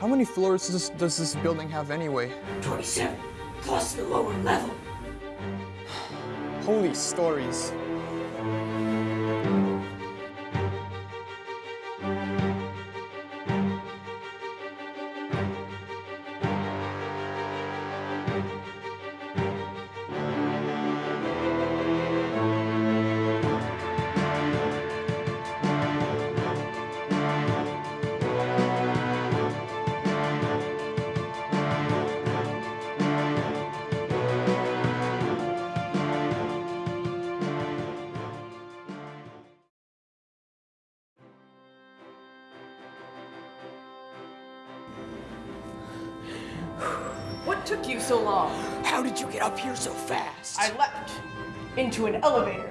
How many floors does this, does this building have anyway? 27, plus the lower level. Holy stories. Took you so long? How did you get up here so fast? I leapt into an elevator.